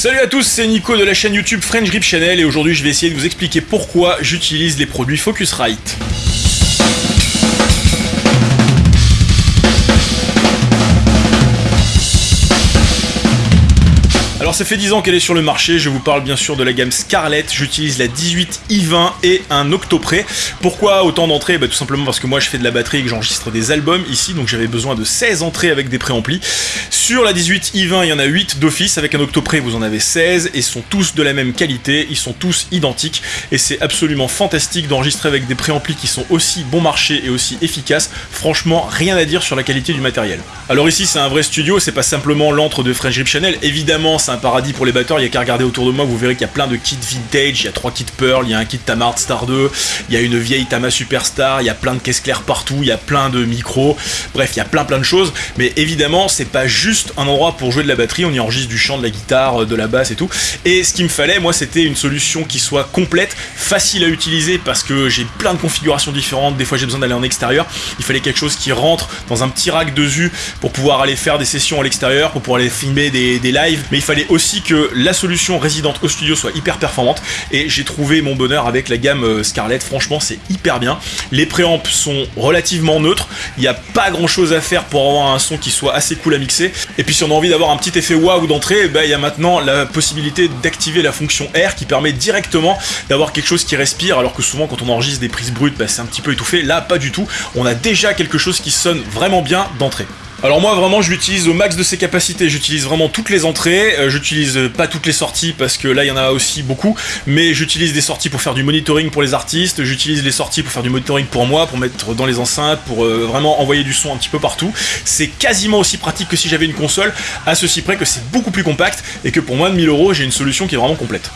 Salut à tous, c'est Nico de la chaîne YouTube French Grip Channel et aujourd'hui je vais essayer de vous expliquer pourquoi j'utilise les produits Focusrite. Alors ça fait 10 ans qu'elle est sur le marché, je vous parle bien sûr de la gamme Scarlett, j'utilise la 18 i20 et un Octopré. Pourquoi autant d'entrées? Bah, Tout simplement parce que moi je fais de la batterie et que j'enregistre des albums ici, donc j'avais besoin de 16 entrées avec des préamplis. Sur la 18 i20, il y en a 8 d'office, avec un Octopré vous en avez 16, et sont tous de la même qualité, ils sont tous identiques, et c'est absolument fantastique d'enregistrer avec des préamplis qui sont aussi bon marché et aussi efficaces. Franchement, rien à dire sur la qualité du matériel. Alors ici c'est un vrai studio, c'est pas simplement l'antre de French Grip Channel, évidemment c'est un paradis pour les batteurs, il y a qu'à regarder autour de moi, vous verrez qu'il y a plein de kits vintage, il y a trois kits Pearl, il y a un kit Tamart Star 2, il y a une vieille Tama Superstar, il y a plein de caisses claires partout, il y a plein de micros, bref, il y a plein plein de choses, mais évidemment, c'est pas juste un endroit pour jouer de la batterie, on y enregistre du chant, de la guitare, de la basse et tout, et ce qu'il me fallait, moi, c'était une solution qui soit complète, facile à utiliser, parce que j'ai plein de configurations différentes, des fois j'ai besoin d'aller en extérieur, il fallait quelque chose qui rentre dans un petit rack de zu pour pouvoir aller faire des sessions à l'extérieur, pour pouvoir aller filmer des, des lives, mais il fallait aussi que la solution résidente au studio soit hyper performante. Et j'ai trouvé mon bonheur avec la gamme euh, Scarlett, franchement c'est hyper bien. Les préamps sont relativement neutres, il n'y a pas grand chose à faire pour avoir un son qui soit assez cool à mixer. Et puis si on a envie d'avoir un petit effet waouh d'entrée, bah, il y a maintenant la possibilité d'activer la fonction air qui permet directement d'avoir quelque chose qui respire alors que souvent quand on enregistre des prises brutes bah, c'est un petit peu étouffé. Là pas du tout, on a déjà quelque chose qui sonne vraiment bien d'entrée. Alors moi vraiment je l'utilise au max de ses capacités, j'utilise vraiment toutes les entrées, euh, j'utilise pas toutes les sorties parce que là il y en a aussi beaucoup, mais j'utilise des sorties pour faire du monitoring pour les artistes, j'utilise les sorties pour faire du monitoring pour moi, pour mettre dans les enceintes, pour euh, vraiment envoyer du son un petit peu partout. C'est quasiment aussi pratique que si j'avais une console, à ceci près que c'est beaucoup plus compact et que pour moins de 1000 euros j'ai une solution qui est vraiment complète.